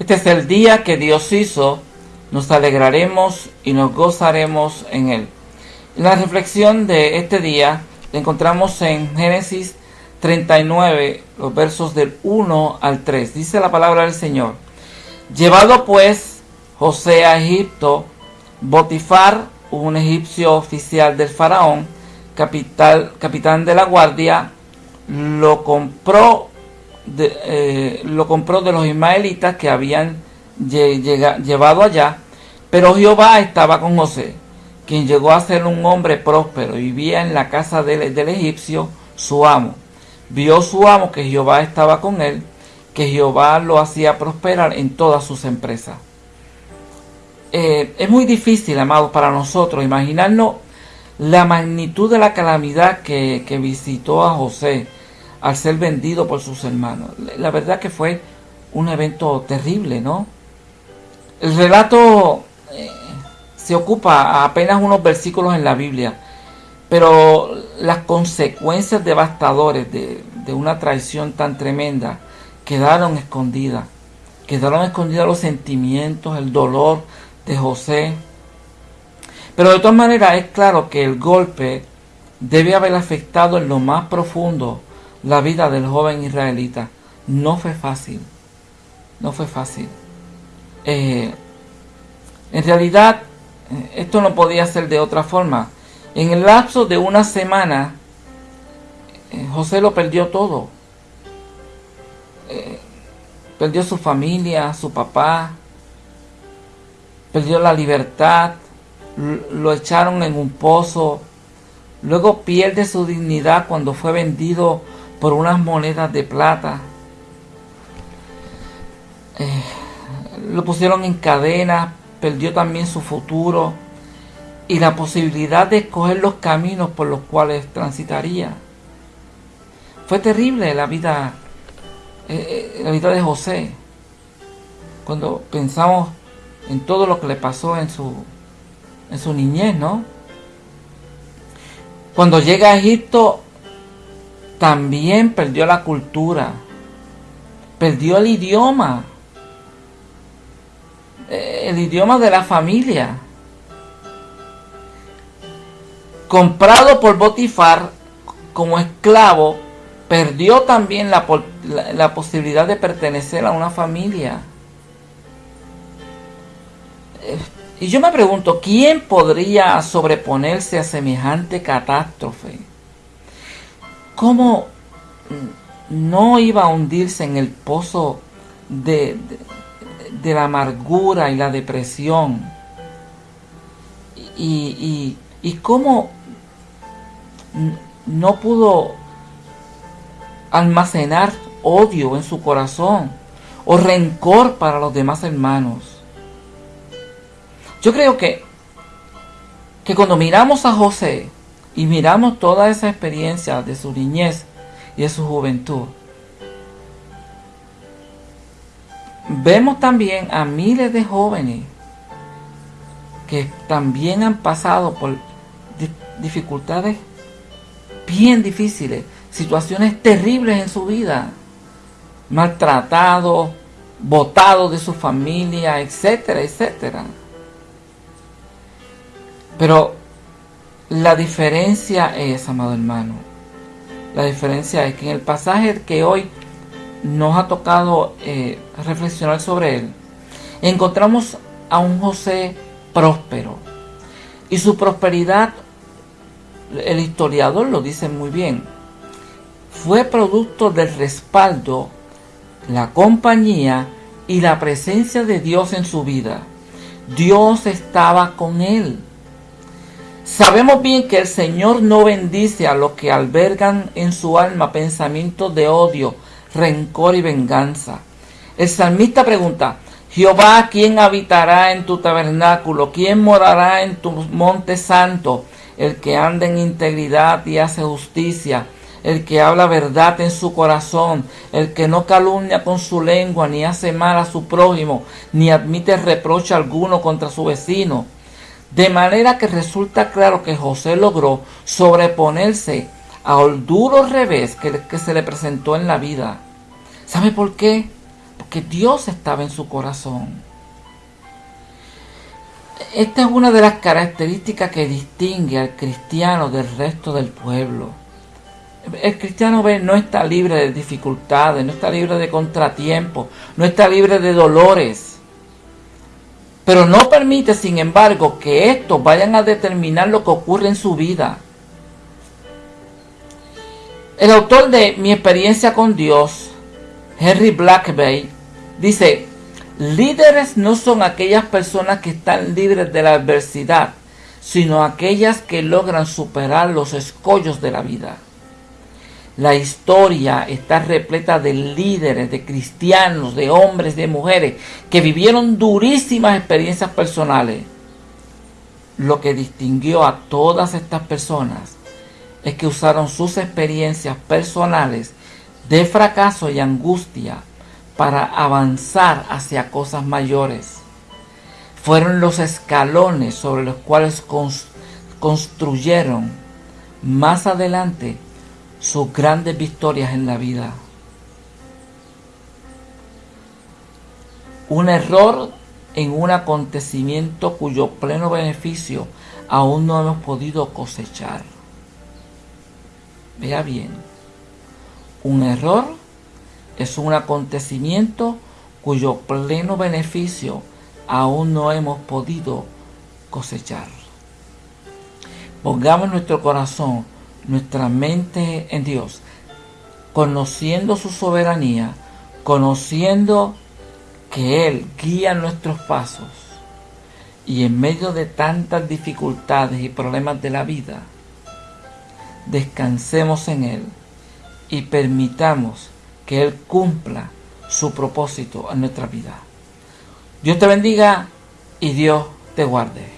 Este es el día que Dios hizo, nos alegraremos y nos gozaremos en él. La reflexión de este día la encontramos en Génesis 39, los versos del 1 al 3. Dice la palabra del Señor. Llevado pues José a Egipto, Botifar, un egipcio oficial del faraón, capital, capitán de la guardia, lo compró eh, lo compró de los ismaelitas que habían llevado allá, pero Jehová estaba con José, quien llegó a ser un hombre próspero y vivía en la casa del, del egipcio, su amo. Vio su amo que Jehová estaba con él, que Jehová lo hacía prosperar en todas sus empresas. Eh, es muy difícil, amados, para nosotros imaginarnos la magnitud de la calamidad que, que visitó a José al ser vendido por sus hermanos. La verdad que fue un evento terrible, ¿no? El relato eh, se ocupa apenas unos versículos en la Biblia, pero las consecuencias devastadoras de, una traición tan tremenda quedaron escondidas. Quedaron escondidos los sentimientos, el dolor de José. Pero de todas maneras es claro que el golpe debe haber afectado en lo más profundo la vida del joven israelita. No fue fácil. No fue fácil. Eh, en realidad, eh, esto no podía ser de otra forma. En el lapso de una semana, eh, José lo perdió todo. perdió su familia, su papá, perdió la libertad, lo echaron en un pozo, luego pierde su dignidad cuando fue vendido por unas monedas de plata. Eh, lo pusieron en cadena, perdió también su futuro y la posibilidad de escoger los caminos por los cuales transitaría. Fue terrible la vida, eh, eh, la vida de José. Cuando pensamos en todo lo que le pasó en su, en su niñez, ¿no? Cuando llega a Egipto, también perdió la cultura, perdió el idioma, eh, el idioma de la familia. Comprado por Botifar como esclavo, perdió también la, la posibilidad de pertenecer a una familia. Eh, y yo me pregunto, ¿quién podría sobreponerse a semejante catástrofe? ¿Cómo no iba a hundirse en el pozo de, la amargura y la depresión? Y, y cómo no pudo almacenar odio en su corazón o rencor para los demás hermanos. Yo creo que, que cuando miramos a José y miramos toda esa experiencia de su niñez y de su juventud, vemos también a miles de jóvenes que también han pasado por dificultades bien difíciles, situaciones terribles en su vida, maltratados, botados de su familia, etcétera, etcétera. Pero la diferencia es, amado hermano, la diferencia es que en el pasaje que hoy nos ha tocado eh, reflexionar sobre él, encontramos a un José próspero. Y su prosperidad, el historiador lo dice muy bien, fue producto del respaldo, la compañía y la presencia de Dios en su vida. Dios estaba con él. Sabemos bien que el Señor no bendice a los que albergan en su alma pensamientos de odio, rencor y venganza. El salmista pregunta, Jehová, ¿quién habitará en tu tabernáculo? ¿Quién morará en tu monte santo? El que anda en integridad y hace justicia, el que habla verdad en su corazón, el que no calumnia con su lengua, ni hace mal a su prójimo, ni admite reproche alguno contra su vecino de manera que resulta claro que José logró sobreponerse al duro revés que, se le presentó en la vida. ¿Sabe por qué? porque Dios estaba en su corazón. Esta es una de las características que distingue al cristiano del resto del pueblo. El cristiano ve, no está libre de dificultades, no está libre de contratiempos, no está libre de dolores. Pero no permite, sin embargo, que estos vayan a determinar lo que ocurre en su vida. El autor de Mi experiencia con Dios, Henry Blackbay, dice, líderes no son aquellas personas que están libres de la adversidad, sino aquellas que logran superar los escollos de la vida. La historia está repleta de líderes, de cristianos, de hombres, de mujeres que vivieron durísimas experiencias personales. Lo que distinguió a todas estas personas es que usaron sus experiencias personales de fracaso y angustia para avanzar hacia cosas mayores. Fueron los escalones sobre los cuales construyeron más adelante sus grandes victorias en la vida. Un error en un acontecimiento cuyo pleno beneficio aún no hemos podido cosechar. Vea bien, un error es un acontecimiento cuyo pleno beneficio aún no hemos podido cosechar. Pongamos nuestro corazón, nuestra mente en Dios, conociendo su soberanía, conociendo que Él guía nuestros pasos y en medio de tantas dificultades y problemas de la vida, descansemos en Él y permitamos que Él cumpla su propósito en nuestra vida. Dios te bendiga y Dios te guarde.